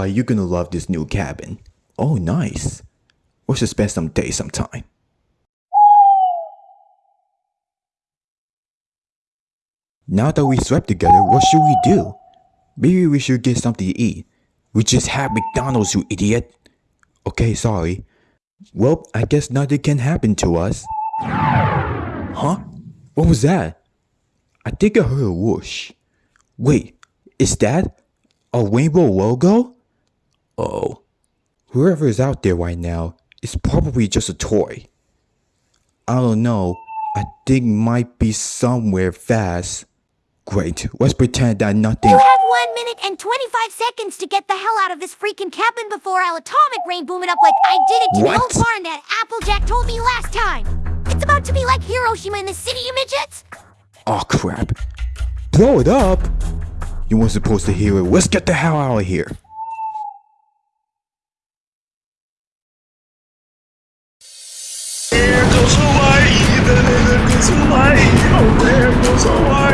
boy, you're gonna love this new cabin. Oh, nice. We should spend some days sometime. Now that we slept together, what should we do? Maybe we should get something to eat. We just had McDonald's, you idiot. Okay, sorry. Well, I guess nothing can happen to us. Huh? What was that? I think I heard a whoosh. Wait, is that a rainbow logo? Oh, whoever is out there right now is probably just a toy. I don't know. I think might be somewhere fast. Great, let's pretend that nothing. You have one minute and 25 seconds to get the hell out of this freaking cabin before I'll atomic rain boom it up like I did it to What? the old barn that Applejack told me last time. It's about to be like Hiroshima in the city, you midgets. Oh crap. Blow it up? You weren't supposed to hear it. Let's get the hell out of here. goes away, the little goes away, oh there goes away.